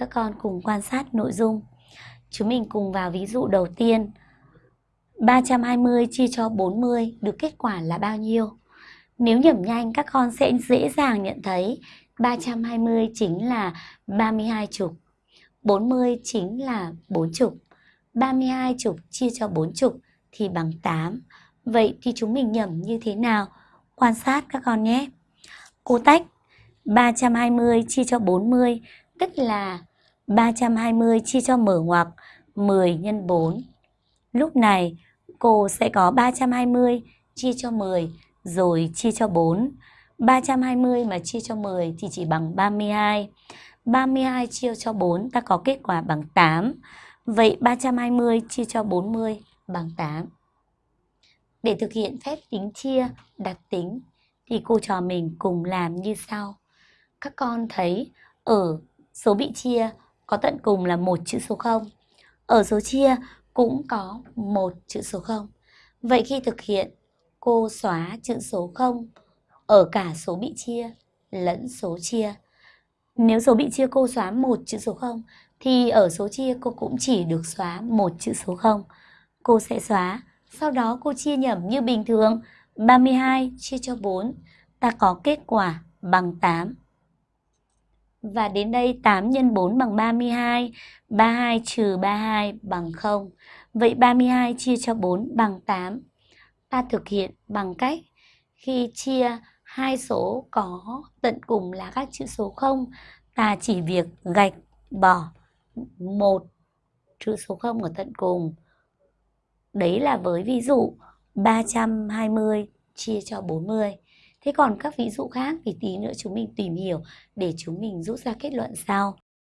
Các con cùng quan sát nội dung. Chúng mình cùng vào ví dụ đầu tiên. 320 chia cho 40 được kết quả là bao nhiêu? Nếu nhẩm nhanh các con sẽ dễ dàng nhận thấy 320 chính là 32 chục, 40 chính là 4 chục, 32 chục chia cho 4 chục thì bằng 8. Vậy thì chúng mình nhẩm như thế nào? Quan sát các con nhé. Cô tách 320 chia cho 40 tức là 320 chia cho mở ngoặc 10 x 4. Lúc này cô sẽ có 320 chia cho 10 rồi chia cho 4. 320 mà chia cho 10 thì chỉ bằng 32. 32 chia cho 4 ta có kết quả bằng 8. Vậy 320 chia cho 40 bằng 8. Để thực hiện phép tính chia, đặt tính thì cô trò mình cùng làm như sau. Các con thấy ở số bị chia có tận cùng là một chữ số 0. Ở số chia cũng có một chữ số 0. Vậy khi thực hiện, cô xóa chữ số 0 ở cả số bị chia lẫn số chia. Nếu số bị chia cô xóa một chữ số 0 thì ở số chia cô cũng chỉ được xóa một chữ số 0. Cô sẽ xóa, sau đó cô chia nhẩm như bình thường, 32 chia cho 4, ta có kết quả bằng 8. Và đến đây 8 x 4 bằng 32, 32 trừ 32 bằng 0. Vậy 32 chia cho 4 bằng 8. Ta thực hiện bằng cách khi chia hai số có tận cùng là các chữ số 0, ta chỉ việc gạch bỏ một chữ số 0 ở tận cùng. Đấy là với ví dụ 320 chia cho 40. Thế còn các ví dụ khác thì tí nữa chúng mình tìm hiểu để chúng mình rút ra kết luận sau.